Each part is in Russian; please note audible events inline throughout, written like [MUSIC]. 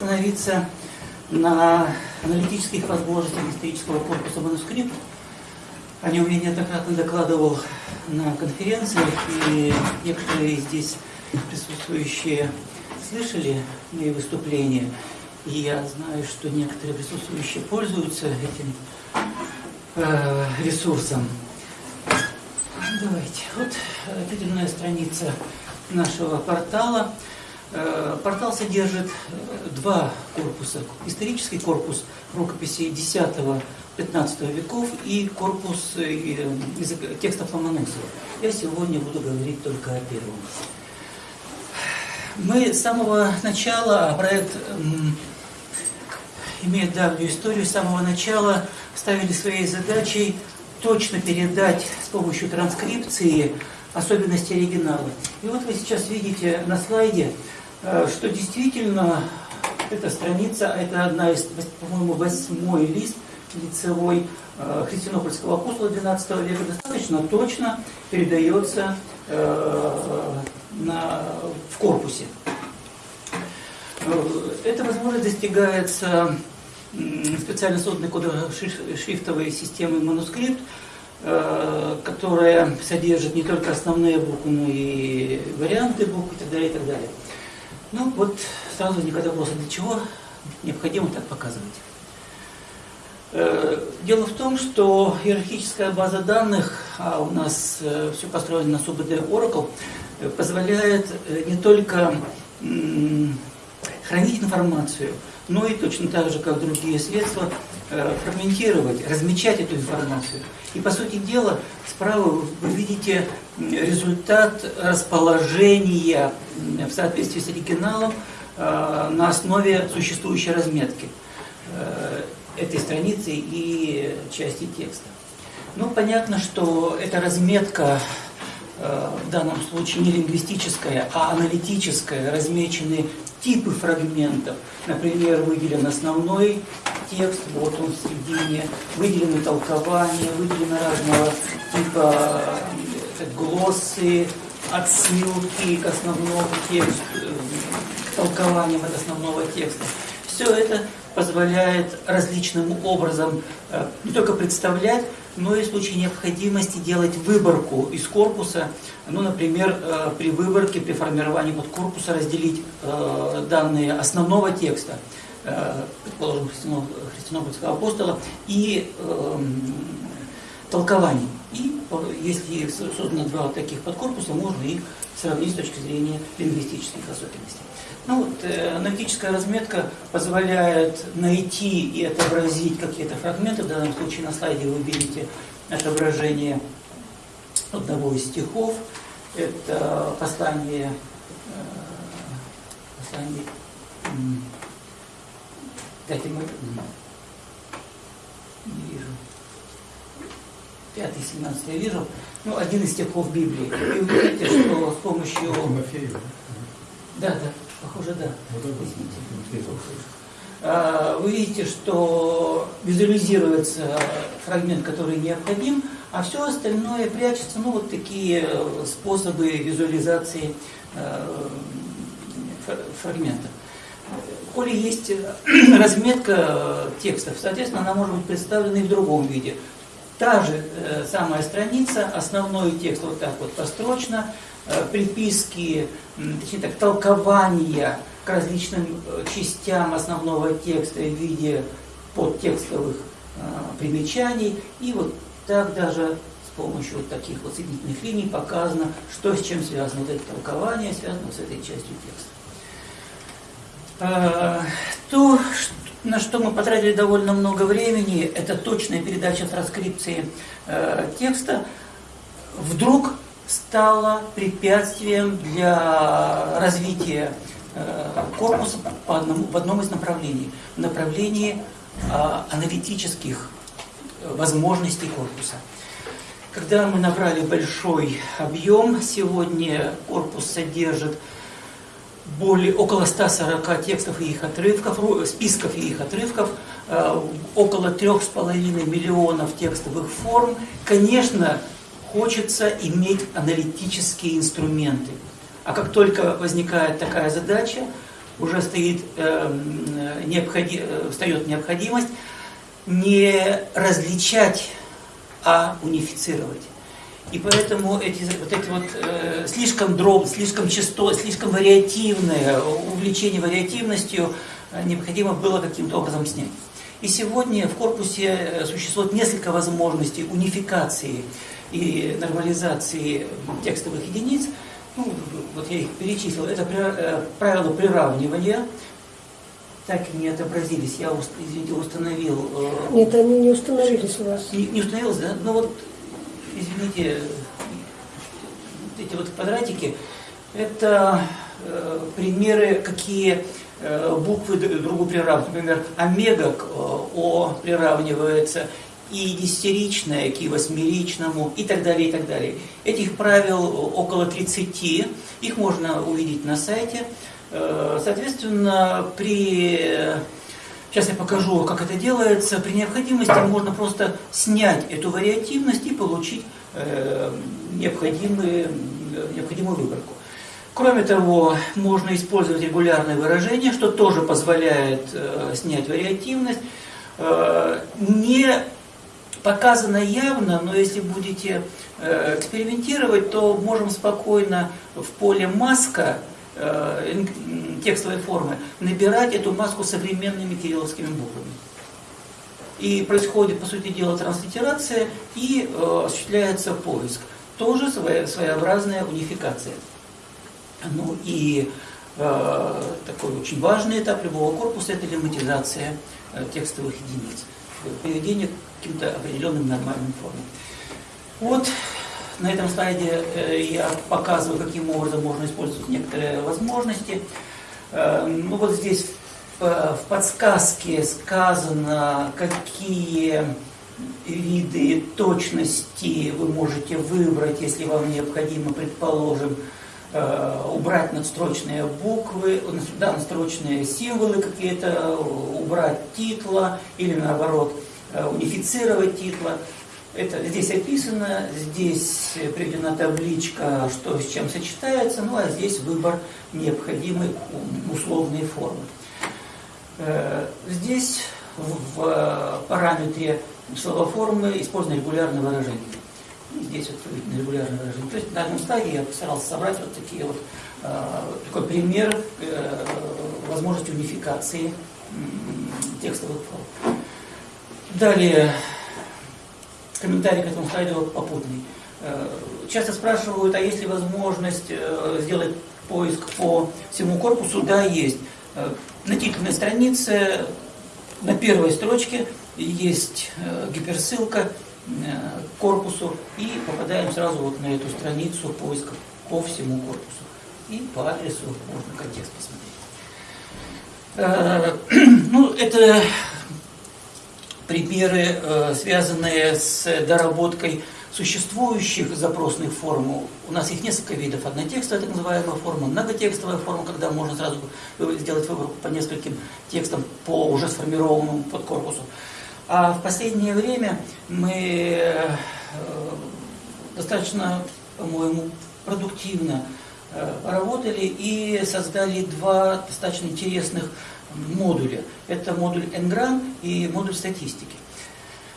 остановиться на аналитических возможностях исторического корпуса манускрипт. О нем я неоднократно докладывал на конференциях, и некоторые здесь присутствующие слышали мои выступления. И я знаю, что некоторые присутствующие пользуются этим э, ресурсом. Давайте. Вот определенная страница нашего портала. Э, портал содержит э, два корпуса. Исторический корпус рукописей X-XV веков и корпус э, текстов Ломоносова. Я сегодня буду говорить только о первом. Мы с самого начала, проект имеет давнюю историю, с самого начала ставили своей задачей точно передать с помощью транскрипции особенности оригинала. И вот вы сейчас видите на слайде Э, что действительно эта страница, это одна из, по-моему, восьмой лист лицевой э, христианопольского апостола XII века, достаточно точно передается э, на, в корпусе. Эта возможность достигается специально созданной кодошрифтовой системой манускрипт, которая содержит не только основные буквы, но и варианты букв и так далее, и так далее. Ну вот сразу возникает вопрос, для чего необходимо так показывать? Э, дело в том, что иерархическая база данных, а у нас э, все построено на СУБД Oracle, э, позволяет не только хранить информацию, но и точно так же, как другие средства, фрагментировать, размечать эту информацию. И по сути дела, справа вы видите результат расположения в соответствии с оригиналом э, на основе существующей разметки э, этой страницы и части текста. Ну, понятно, что эта разметка э, в данном случае не лингвистическая, а аналитическая, размечены типы фрагментов. Например, выделен основной текст, вот он в середине, выделены толкования, выделены разного типа глоссы, отсылки к основному тексту, к толкованиям от основного текста. Все это позволяет различным образом э, не только представлять, но и в случае необходимости делать выборку из корпуса. Ну, например, э, при выборке, при формировании вот корпуса разделить э, данные основного текста, предположим, христианопольского апостола, и эм, толкований. Если создано два таких подкорпуса, можно их сравнить с точки зрения лингвистических особенностей. Ну вот, э, аналитическая разметка позволяет найти и отобразить какие-то фрагменты. В данном случае на слайде вы видите отображение одного из стихов. Это послание, э, послание дайте мы не вижу. 5 17 я вижу, ну, один из стихов Библии. И вы видите, что с помощью... Да, да, похоже, да. А, вы видите, что визуализируется фрагмент, который необходим, а все остальное прячется, ну, вот такие способы визуализации э, фрагментов. Коли есть разметка текстов, соответственно, она может быть представлена и в другом виде. Та же э, самая страница, основной текст вот так вот построчно, э, приписки, точнее так, толкования к различным э, частям основного текста в виде подтекстовых э, примечаний. И вот так даже с помощью вот таких вот соединительных линий показано, что с чем связано. Вот это толкование связано с этой частью текста. Э, то, на что мы потратили довольно много времени, это точная передача транскрипции э, текста, вдруг стало препятствием для развития э, корпуса по одному, в одном из направлений, в направлении э, аналитических возможностей корпуса. Когда мы набрали большой объем, сегодня корпус содержит более, около 140 текстов и их отрывков, списков и их отрывков, э, около 3,5 миллионов текстовых форм. Конечно, хочется иметь аналитические инструменты. А как только возникает такая задача, уже стоит, э, необходи, э, встает необходимость не различать, а унифицировать. И поэтому эти вот эти вот э, слишком дроб, слишком часто, слишком вариативное увлечение вариативностью э, необходимо было каким-то образом снять. И сегодня в корпусе э, существует несколько возможностей унификации и нормализации текстовых единиц. Ну, вот я их перечислил. Это э, правило приравнивания, так и не отобразились. Я, извините, установил... Э, Нет, они не установились у вас. Не, не установилось, да? Ну вот, извините, эти вот квадратики, это э, примеры, какие э, буквы друг другу приравниваются. Например, омега к э, О приравнивается, и десятиричное к и восьмеричному, и так далее, и так далее. Этих правил около 30, их можно увидеть на сайте. Э, соответственно, при... Сейчас я покажу, как это делается. При необходимости можно просто снять эту вариативность и получить э, необходимые, необходимую выборку. Кроме того, можно использовать регулярные выражения, что тоже позволяет э, снять вариативность. Не показано явно, но если будете экспериментировать, то можем спокойно в поле маска Э, текстовой формы, набирать эту маску современными кирилловскими буквами. И происходит, по сути дела, транслитерация и э, осуществляется поиск. Тоже своя, своеобразная унификация. Ну и э, такой очень важный этап любого корпуса – это лематизация э, текстовых единиц, приведение к каким-то определенным нормальным формам. Вот на этом слайде э, я показываю, каким образом можно использовать некоторые возможности. Э, ну вот здесь в подсказке сказано, какие виды точности вы можете выбрать, если вам необходимо, предположим, э, убрать надстрочные буквы, да, надстрочные символы какие-то, убрать титла или наоборот унифицировать титла. Это здесь описано, здесь приведена табличка, что с чем сочетается, ну а здесь выбор необходимой условной формы. Э, здесь в параметре словоформы использовано регулярное выражение. здесь вот видно регулярное выражение. То есть на данном стадии я постарался собрать вот такие вот э, такой пример э, возможности унификации текстовых форм. Далее комментарий к этому слайду попутный. Э, часто спрашивают, а есть ли возможность э, сделать поиск по всему корпусу? Да, есть. Э, на титульной странице на первой строчке есть гиперссылка к корпусу и попадаем сразу вот на эту страницу поиска по всему корпусу. И по адресу можно контекст посмотреть. [CLEARS THROAT] Ну, это примеры, э, связанные с доработкой существующих запросных форм. У нас их несколько видов. Однотекстовая так называемая форма, многотекстовая форма, когда можно сразу сделать выборку по нескольким текстам по уже сформированному подкорпусу. А в последнее время мы э, достаточно, по-моему, продуктивно э, поработали и создали два достаточно интересных модуля. Это модуль Ngram и модуль статистики.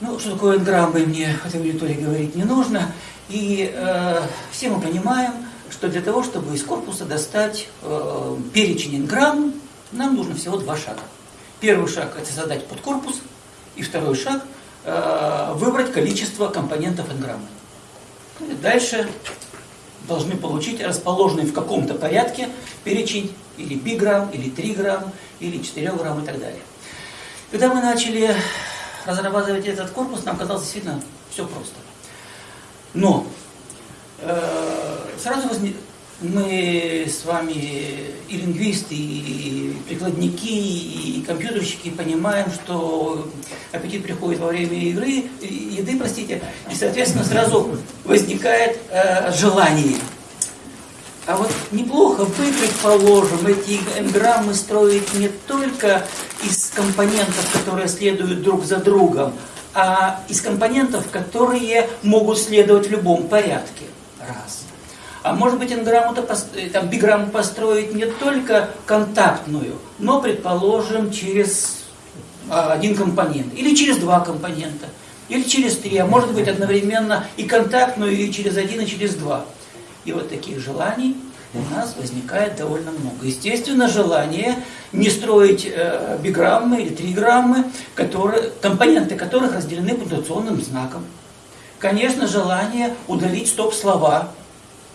Ну, что такое Ngram, мне этой аудитории говорить не нужно. И э, все мы понимаем, что для того, чтобы из корпуса достать э, перечень Ngram, нам нужно всего два шага. Первый шаг – это создать подкорпус, и второй шаг э, – выбрать количество компонентов Ngram. Дальше должны получить расположенный в каком-то порядке перечень или биграмм, или 3 грамм, или 4 грамм и так далее. Когда мы начали разрабатывать этот корпус, нам казалось действительно все просто. Но э, сразу возник, мы с вами и лингвисты, и прикладники, и компьютерщики понимаем, что аппетит приходит во время игры, еды, простите, и, соответственно, сразу возникает э, желание. А вот неплохо бы, предположим, эти энграммы строить не только из компонентов, которые следуют друг за другом, а из компонентов, которые могут следовать в любом порядке. Раз. А может быть инграмму-то, там, биграмму построить не только контактную, но, предположим, через а, один компонент, или через два компонента, или через три, а может быть одновременно и контактную, и через один, и через два. И вот таких желаний у нас возникает довольно много. Естественно, желание не строить э, биграммы или триграммы, которые, компоненты которых разделены пунктуационным знаком. Конечно, желание удалить стоп-слова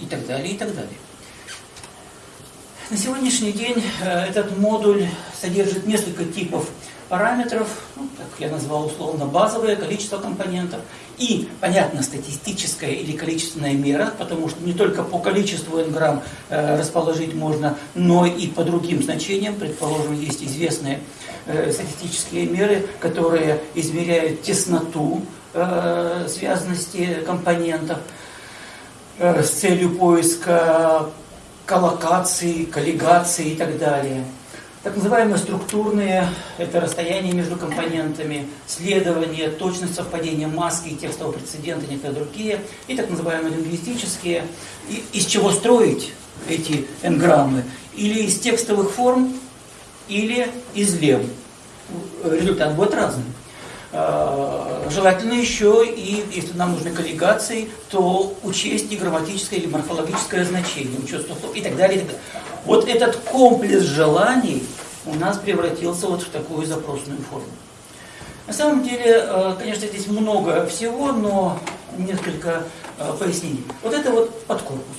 и так далее, и так далее. На сегодняшний день э, этот модуль содержит несколько типов параметров, ну, так я назвал условно базовое количество компонентов, и, понятно, статистическая или количественная мера, потому что не только по количеству n э, расположить можно, но и по другим значениям. Предположим, есть известные э, статистические меры, которые измеряют тесноту э, связанности компонентов с целью поиска коллокации, коллигации и так далее. Так называемые структурные – это расстояние между компонентами, следование, точность совпадения маски и текстового прецедента, некоторые другие. И так называемые лингвистические. И из чего строить эти энграммы? Или из текстовых форм, или из лем. Результат будет разным. А, желательно еще, и если нам нужны коллегации, то учесть и грамматическое или морфологическое значение, учет далее. И так далее. Вот этот комплекс желаний у нас превратился вот в такую запросную форму. На самом деле, э, конечно, здесь много всего, но несколько э, пояснений. Вот это вот подкорпус.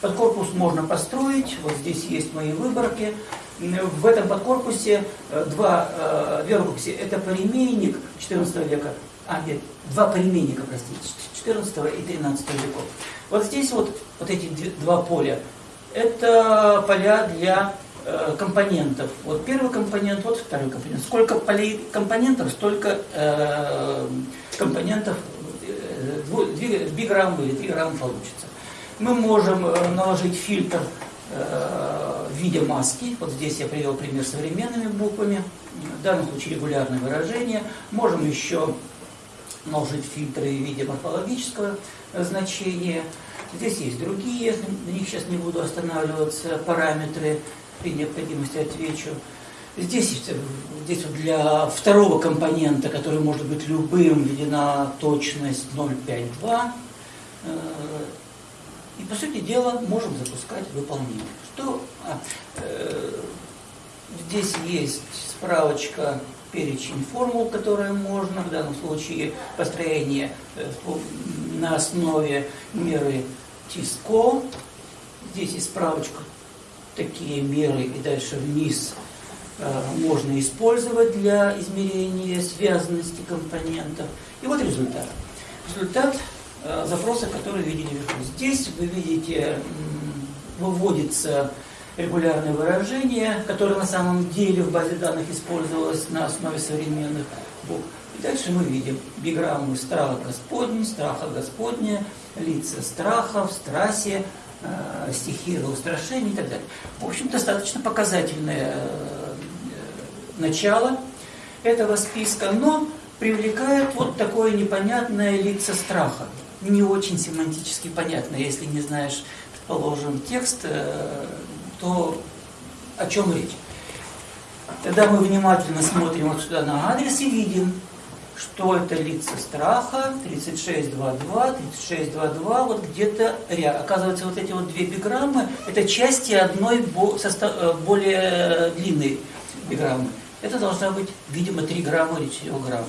Подкорпус можно построить, вот здесь есть мои выборки. В этом подкорпусе э, два, две рукописи. Это паремейник 14 века, а нет, два паремейника, простите, 14 и 13 веков. Вот здесь вот, вот эти два поля, это поля для э, компонентов. Вот первый компонент, вот второй компонент. Сколько полей компонентов, столько э, компонентов, э, биграмм или 3 грамма получится. Мы можем э, наложить фильтр э, в виде маски. Вот здесь я привел пример современными буквами. В данном случае регулярное выражение. Можем еще наложить фильтры в виде морфологического значения. Здесь есть другие, на них сейчас не буду останавливаться, параметры, при необходимости отвечу. Здесь, здесь вот для второго компонента, который может быть любым, введена точность 0,52. Э, и, по сути дела, можем запускать выполнение. Что здесь есть справочка перечень формул, которые можно, в данном случае построение э, на основе меры Тиско. Здесь есть справочка, такие меры и дальше вниз э, можно использовать для измерения связанности компонентов. И вот результат. Результат э, запроса, который видели вверху. Здесь вы видите, выводится регулярное выражение, которое на самом деле в базе данных использовалось на основе современных букв. И дальше мы видим биграммы страха Господня, страха Господня, лица страха, в страсе, э, стихира устрашения и так далее. В общем, достаточно показательное э, начало этого списка, но привлекает вот такое непонятное лица страха. Не очень семантически понятно, если не знаешь, предположим, текст, э, то о чем речь. Тогда мы внимательно смотрим вот сюда на адрес и видим, что это лица страха, 3622, 3622, вот где-то рядом. Оказывается, вот эти вот две биграммы, это части одной э, более длинной биграммы. Это должна быть, видимо, 3 грамма или 4 грамма.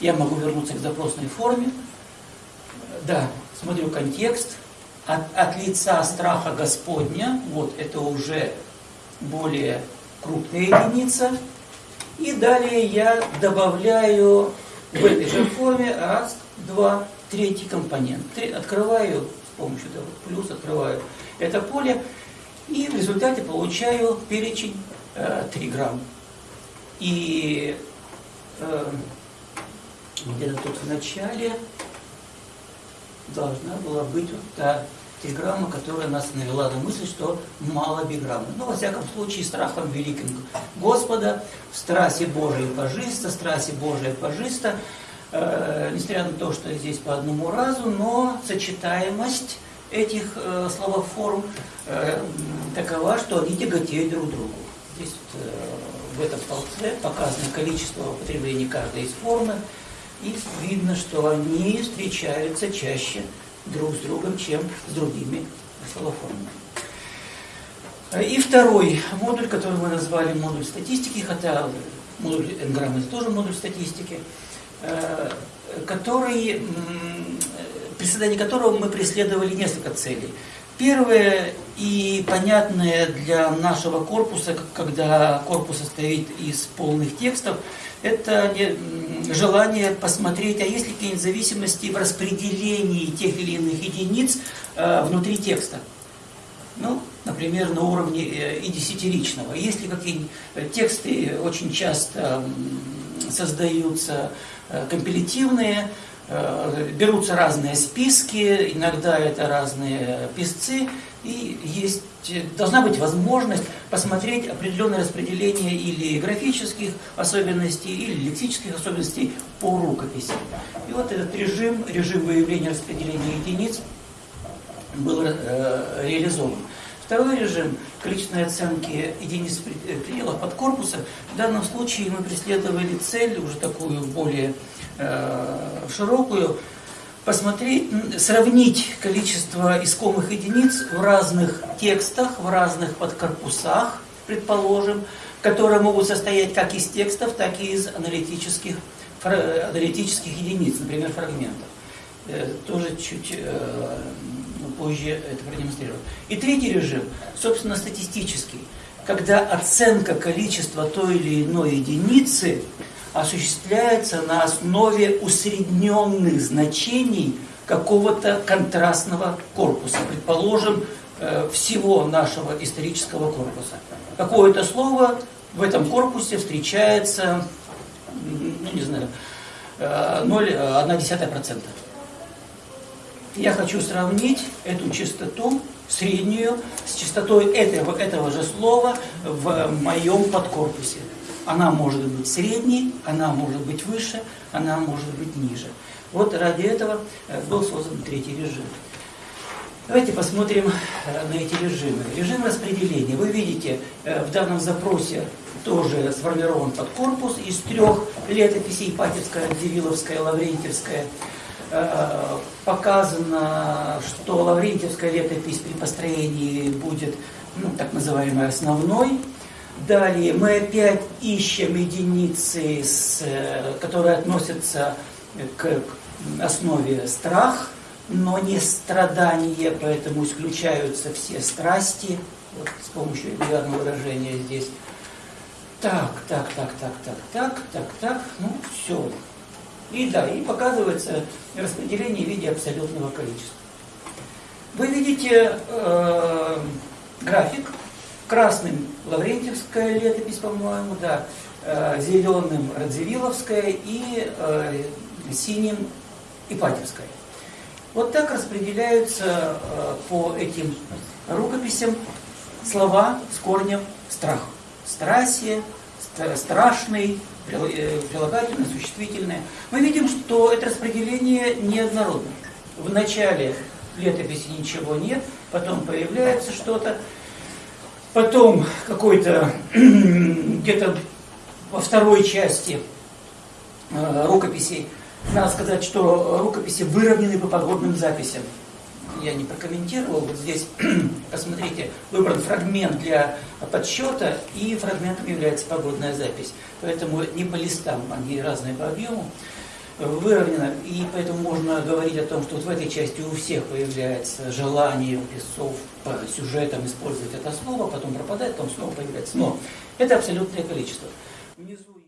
Я могу вернуться к запросной форме. Да, смотрю контекст. От, от лица страха Господня, вот это уже более крупная единица. И далее я добавляю в этой же форме раз, два, третий компонент. Три, открываю с помощью этого плюс, открываю это поле, и в результате получаю перечень э, 3 грамм. И э, где-то тут в начале должна была быть вот та триграмма, которая нас навела на мысль, что мало биграммы. Ну, во всяком случае, страхом великим Господа, в страсе Божией пожиста, страсе Божией пожиста, э, несмотря на то, что здесь по одному разу, но сочетаемость этих э, словоформ э, такова, что они тяготеют друг другу. Здесь вот, э, в этом столбце показано количество употреблений каждой из формы, и видно, что они встречаются чаще друг с другом, чем с другими словоформами. И второй модуль, который мы назвали модуль статистики, хотя модуль энграммы это тоже модуль статистики, э, который, при создании которого мы преследовали несколько целей. Первое и понятное для нашего корпуса, когда корпус состоит из полных текстов, это желание посмотреть, а есть ли какие-нибудь зависимости в распределении тех или иных единиц э, внутри текста. Ну, например, на уровне э, и десятиричного. Если какие э, тексты очень часто создаются э, компилятивные, берутся разные списки, иногда это разные писцы, и есть, должна быть возможность посмотреть определенное распределение или графических особенностей, или лексических особенностей по рукописи. И вот этот режим, режим выявления распределения единиц, был э, реализован. Второй режим количественной оценки единиц э, пределов подкорпуса. В данном случае мы преследовали цель, уже такую более э, широкую, посмотреть, сравнить количество искомых единиц в разных текстах, в разных подкорпусах, предположим, которые могут состоять как из текстов, так и из аналитических, аналитических единиц, например, фрагментов. Э, тоже чуть позже это продемонстрирую. И третий режим, собственно, статистический, когда оценка количества той или иной единицы осуществляется на основе усредненных значений какого-то контрастного корпуса, предположим, э, всего нашего исторического корпуса. Какое-то слово в этом корпусе встречается, ну не знаю, 0,1%. Я хочу сравнить эту частоту среднюю с частотой этого, этого же слова в моем подкорпусе. Она может быть средней, она может быть выше, она может быть ниже. Вот ради этого э, был создан третий режим. Давайте посмотрим э, на эти режимы. Режим распределения. Вы видите, э, в данном запросе тоже сформирован подкорпус из трех летописей, Ипатьевская, Дериловская, Лаврентьевская. Э, показано, что Лаврентьевская летопись при построении будет ну, так называемой основной. Далее мы опять ищем единицы, с, э, которые относятся к основе страх, но не страдание, поэтому исключаются все страсти, вот с помощью регулярного выражения здесь. Так, так, так, так, так, так, так, так, ну все, и да, и показывается распределение в виде абсолютного количества. Вы видите э, график. Красным Лаврентьевская летопись, по-моему, да, э, зеленым Радзивилловская и э, синим Ипатьевская. Вот так распределяются э, по этим рукописям слова с корнем страх. Страсие, страшный, прилагательное, существительное. Мы видим, что это распределение неоднородно. В начале летописи ничего нет, потом появляется что-то, потом какой-то [CLEARS THROAT] где-то во второй части э, рукописей, надо сказать, что рукописи выровнены по погодным записям я не прокомментировал. Вот здесь, [CLEARS THROAT] посмотрите, выбран фрагмент для подсчета, и фрагментом является погодная запись. Поэтому не по листам, они разные по объему, выровнено. И поэтому можно говорить о том, что вот в этой части у всех появляется желание у писцов по сюжетам использовать это слово, потом пропадает, потом снова появляется. Но это абсолютное количество. Внизу